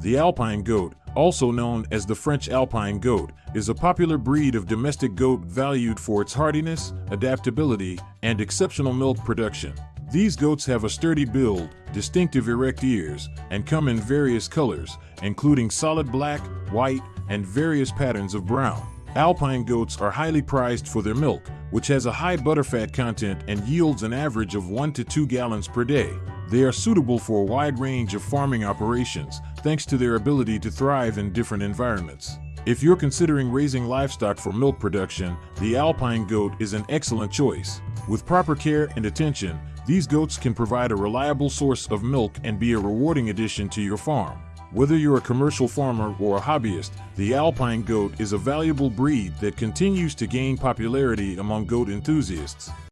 The Alpine goat, also known as the French Alpine goat, is a popular breed of domestic goat valued for its hardiness, adaptability, and exceptional milk production. These goats have a sturdy build, distinctive erect ears, and come in various colors, including solid black, white, and various patterns of brown. Alpine goats are highly prized for their milk, which has a high butterfat content and yields an average of 1 to 2 gallons per day. They are suitable for a wide range of farming operations, thanks to their ability to thrive in different environments. If you're considering raising livestock for milk production, the Alpine goat is an excellent choice. With proper care and attention, these goats can provide a reliable source of milk and be a rewarding addition to your farm. Whether you're a commercial farmer or a hobbyist, the Alpine goat is a valuable breed that continues to gain popularity among goat enthusiasts.